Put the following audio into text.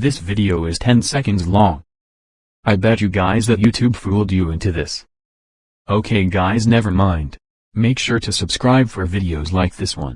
This video is 10 seconds long. I bet you guys that YouTube fooled you into this. Okay guys never mind. Make sure to subscribe for videos like this one.